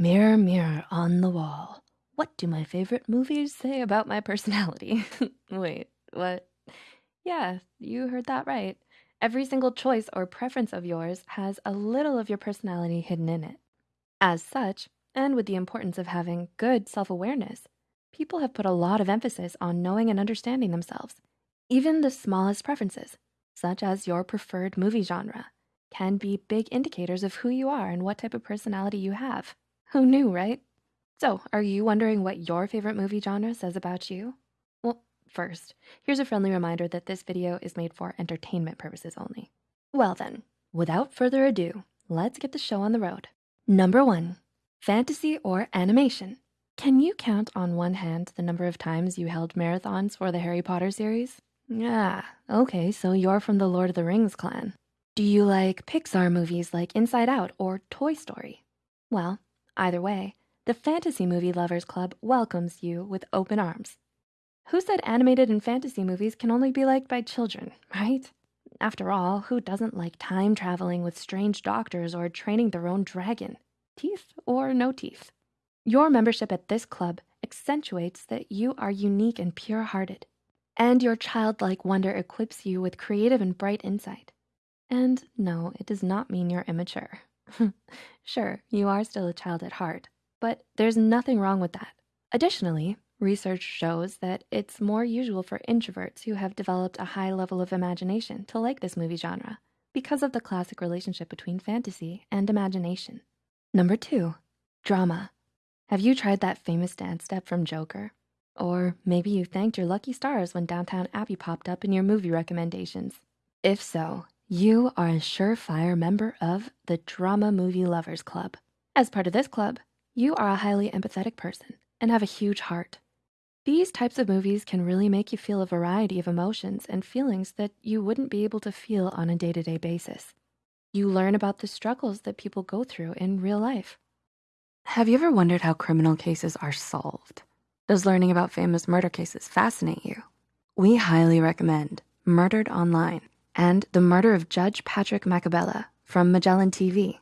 Mirror, mirror on the wall, what do my favorite movies say about my personality? Wait, what? Yeah, you heard that right. Every single choice or preference of yours has a little of your personality hidden in it. As such, and with the importance of having good self awareness, people have put a lot of emphasis on knowing and understanding themselves. Even the smallest preferences, such as your preferred movie genre, can be big indicators of who you are and what type of personality you have. Who knew, right? So, are you wondering what your favorite movie genre says about you? Well, first, here's a friendly reminder that this video is made for entertainment purposes only. Well then, without further ado, let's get the show on the road. Number one, fantasy or animation. Can you count on one hand the number of times you held marathons for the Harry Potter series? Yeah, okay, so you're from the Lord of the Rings clan. Do you like Pixar movies like Inside Out or Toy Story? Well, Either way, the Fantasy Movie Lovers Club welcomes you with open arms. Who said animated and fantasy movies can only be liked by children, right? After all, who doesn't like time traveling with strange doctors or training their own dragon? Teeth or no teeth? Your membership at this club accentuates that you are unique and pure hearted, and your childlike wonder equips you with creative and bright insight. And no, it does not mean you're immature. sure, you are still a child at heart, but there's nothing wrong with that. Additionally, research shows that it's more usual for introverts who have developed a high level of imagination to like this movie genre because of the classic relationship between fantasy and imagination. Number two, drama. Have you tried that famous dance step from Joker? Or maybe you thanked your lucky stars when Downton Abbey popped up in your movie recommendations. If so, you are a surefire member of the Drama Movie Lovers Club. As part of this club, you are a highly empathetic person and have a huge heart. These types of movies can really make you feel a variety of emotions and feelings that you wouldn't be able to feel on a day-to-day -day basis. You learn about the struggles that people go through in real life. Have you ever wondered how criminal cases are solved? Does learning about famous murder cases fascinate you? We highly recommend Murdered Online and The Murder of Judge Patrick Macabella from Magellan TV.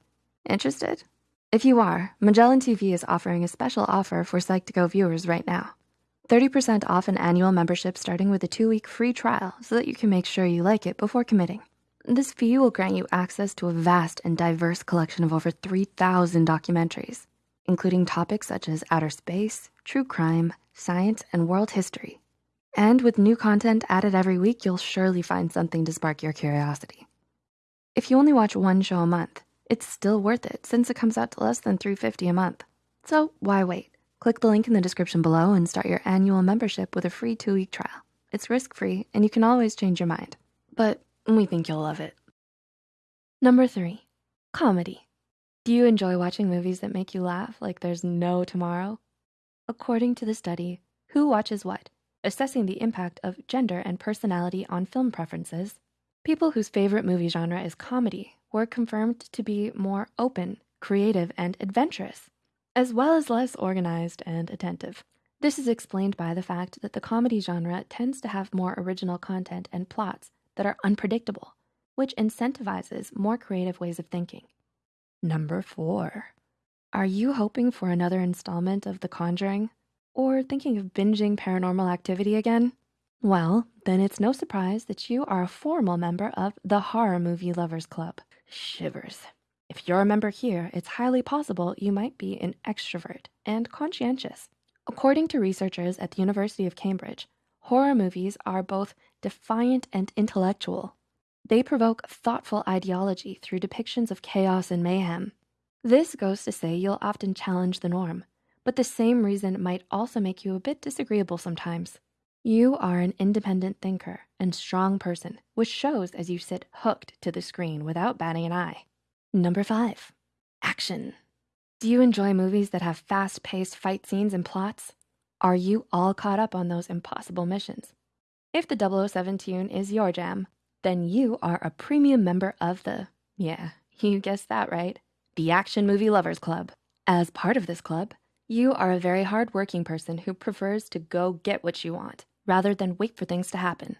Interested? If you are, Magellan TV is offering a special offer for Psych2Go viewers right now. 30% off an annual membership starting with a two-week free trial so that you can make sure you like it before committing. This fee will grant you access to a vast and diverse collection of over 3,000 documentaries, including topics such as outer space, true crime, science, and world history, and with new content added every week, you'll surely find something to spark your curiosity. If you only watch one show a month, it's still worth it since it comes out to less than $3.50 a month. So why wait? Click the link in the description below and start your annual membership with a free two-week trial. It's risk-free and you can always change your mind, but we think you'll love it. Number three, comedy. Do you enjoy watching movies that make you laugh like there's no tomorrow? According to the study, Who Watches What? Assessing the impact of gender and personality on film preferences, people whose favorite movie genre is comedy were confirmed to be more open, creative, and adventurous, as well as less organized and attentive. This is explained by the fact that the comedy genre tends to have more original content and plots that are unpredictable, which incentivizes more creative ways of thinking. Number four, are you hoping for another installment of The Conjuring? Or thinking of binging paranormal activity again? Well, then it's no surprise that you are a formal member of the Horror Movie Lovers Club. Shivers. If you're a member here, it's highly possible you might be an extrovert and conscientious. According to researchers at the University of Cambridge, horror movies are both defiant and intellectual. They provoke thoughtful ideology through depictions of chaos and mayhem. This goes to say you'll often challenge the norm, but the same reason might also make you a bit disagreeable sometimes. You are an independent thinker and strong person, which shows as you sit hooked to the screen without batting an eye. Number five, action. Do you enjoy movies that have fast-paced fight scenes and plots? Are you all caught up on those impossible missions? If the 007 tune is your jam, then you are a premium member of the, yeah, you guessed that right, the Action Movie Lovers Club. As part of this club, you are a very hardworking person who prefers to go get what you want rather than wait for things to happen.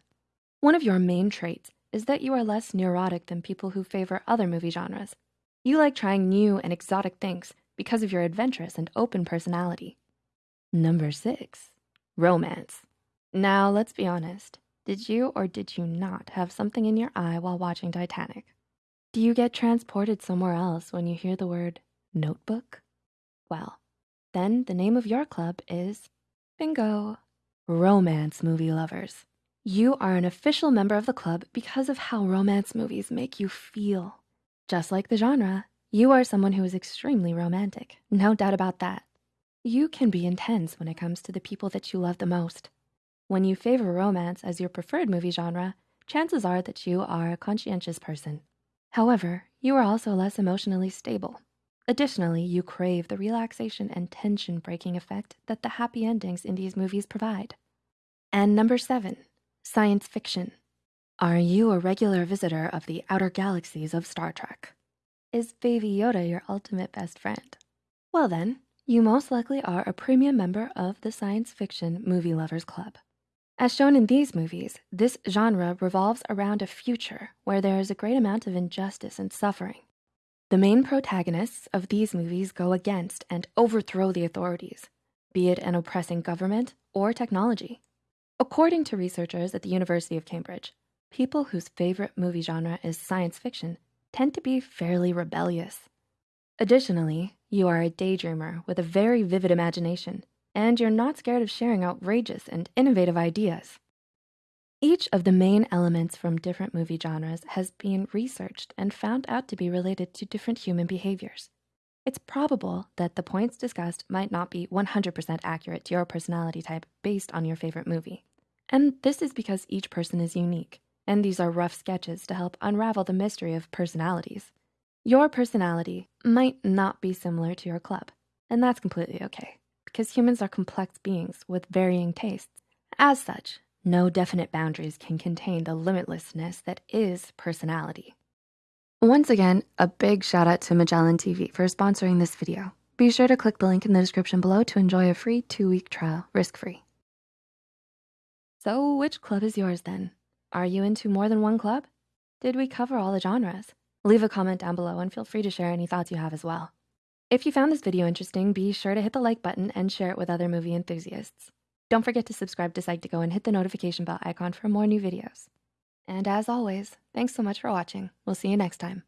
One of your main traits is that you are less neurotic than people who favor other movie genres. You like trying new and exotic things because of your adventurous and open personality. Number six, romance. Now, let's be honest. Did you or did you not have something in your eye while watching Titanic? Do you get transported somewhere else when you hear the word notebook? Well, then the name of your club is bingo, romance movie lovers. You are an official member of the club because of how romance movies make you feel. Just like the genre, you are someone who is extremely romantic, no doubt about that. You can be intense when it comes to the people that you love the most. When you favor romance as your preferred movie genre, chances are that you are a conscientious person. However, you are also less emotionally stable. Additionally, you crave the relaxation and tension breaking effect that the happy endings in these movies provide. And number seven, science fiction. Are you a regular visitor of the outer galaxies of Star Trek? Is Baby Yoda your ultimate best friend? Well then, you most likely are a premium member of the Science Fiction Movie Lovers Club. As shown in these movies, this genre revolves around a future where there is a great amount of injustice and suffering. The main protagonists of these movies go against and overthrow the authorities, be it an oppressing government or technology. According to researchers at the University of Cambridge, people whose favorite movie genre is science fiction tend to be fairly rebellious. Additionally, you are a daydreamer with a very vivid imagination, and you're not scared of sharing outrageous and innovative ideas. Each of the main elements from different movie genres has been researched and found out to be related to different human behaviors. It's probable that the points discussed might not be 100% accurate to your personality type based on your favorite movie. And this is because each person is unique, and these are rough sketches to help unravel the mystery of personalities. Your personality might not be similar to your club, and that's completely okay because humans are complex beings with varying tastes. As such, no definite boundaries can contain the limitlessness that is personality. Once again, a big shout out to Magellan TV for sponsoring this video. Be sure to click the link in the description below to enjoy a free two-week trial, risk-free. So which club is yours then? Are you into more than one club? Did we cover all the genres? Leave a comment down below and feel free to share any thoughts you have as well. If you found this video interesting, be sure to hit the like button and share it with other movie enthusiasts. Don't forget to subscribe to Psych2Go and hit the notification bell icon for more new videos. And as always, thanks so much for watching. We'll see you next time.